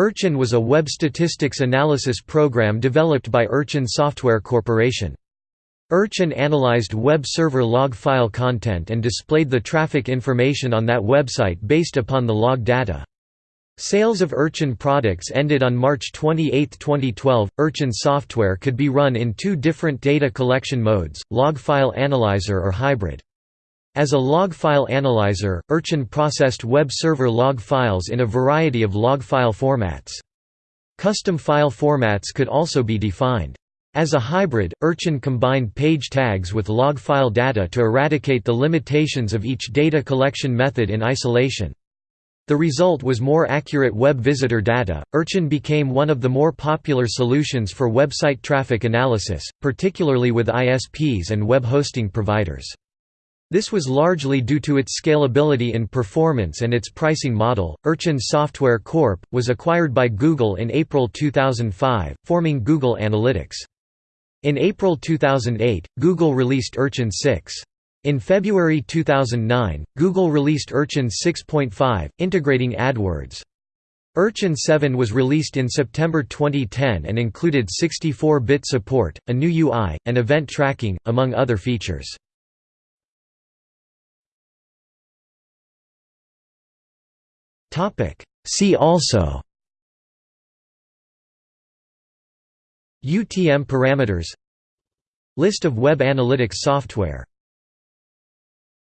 Urchin was a web statistics analysis program developed by Urchin Software Corporation. Urchin analyzed web server log file content and displayed the traffic information on that website based upon the log data. Sales of Urchin products ended on March 28, 2012. Urchin software could be run in two different data collection modes, log file analyzer or hybrid. As a log file analyzer, Urchin processed web server log files in a variety of log file formats. Custom file formats could also be defined. As a hybrid, Urchin combined page tags with log file data to eradicate the limitations of each data collection method in isolation. The result was more accurate web visitor data. Urchin became one of the more popular solutions for website traffic analysis, particularly with ISPs and web hosting providers. This was largely due to its scalability in performance and its pricing model. Urchin Software Corp. was acquired by Google in April 2005, forming Google Analytics. In April 2008, Google released Urchin 6. In February 2009, Google released Urchin 6.5, integrating AdWords. Urchin 7 was released in September 2010 and included 64-bit support, a new UI, and event tracking, among other features. See also. UTM parameters. List of web analytics software